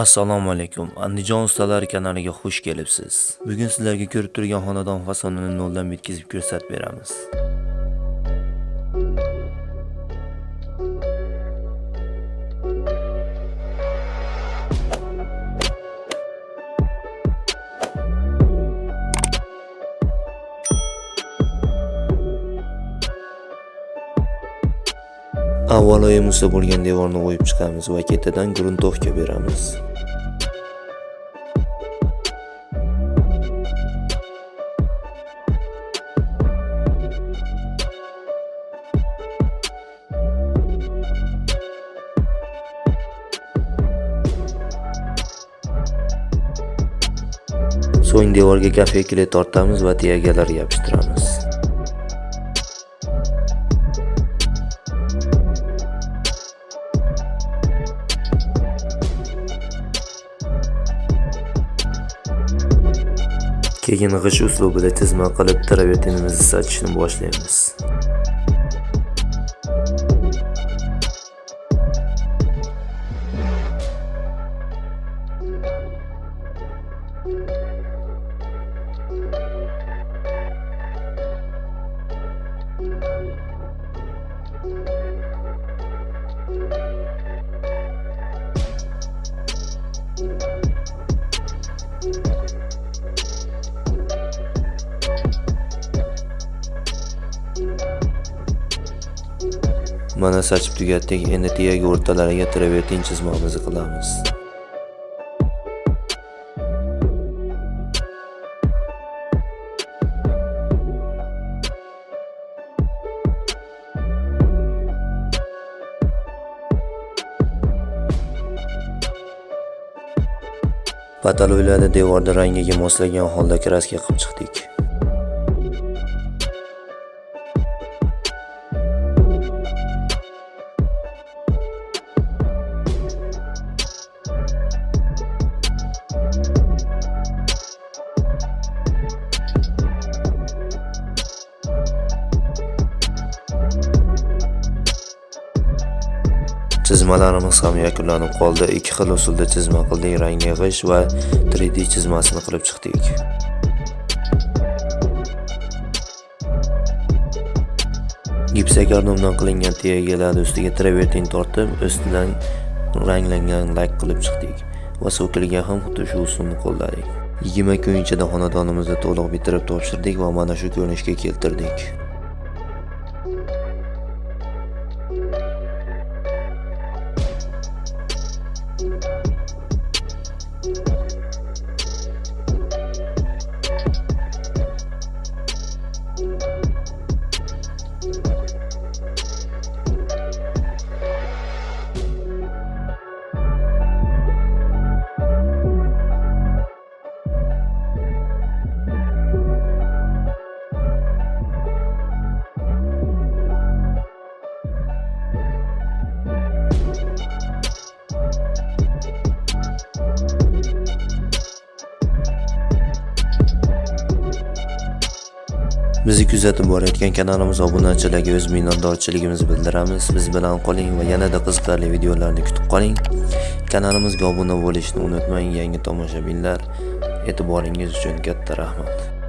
Assalomu alaykum. Andijon ustalari kanaliga xush kelibsiz. Bugun sizlarga ko'rib turgan xonadon fasonini noldan yetkazib ko'rsatib beramiz. Avvalo emusa bo'lgan devorni o'yib chiqamiz va ketidan gruntovka beramiz. So'ng devorga kafe gafekli tortamiz va tiyagalar yopishtiramiz. Keyin g'ish uslubida tizma qilib travertinimizni sachishni boshlaymiz. Mana sachib tugatdik. Endi tiyagi o'rtalariga travertin chizmamizni qilamiz. Pataloylarni devorda rangiga moslagan holda kraska qilib chiqdik. Chizmalarimiz ham yakunlanib qoldi. Ikki xil usulda chizma qildik. rang yig'ish va 3D chizmasini qilib chiqdik. Gipsakardondan qilingan tiyagalar ustiga travertin tortib, ustidan ranglangan lak qilib chiqdik va so'kilga ham xuddi shu usulni qo'lladik. 20 kun ichida xonadonimizni to'liq bitirib topshirdik va mana shu ko'rinishga keltirdik. Bizi kuzatib borayotgan kanalimiz obunachilarga o'z minnatdorchiligimizni bildiramiz. Biz bilan qoling va yanada qiziqarli videolarni kutib qoling. Kanalimizga obuna bo'lishni unutmang, yangi tomoshabinlar. E'tiboringiz uchun katta rahmat.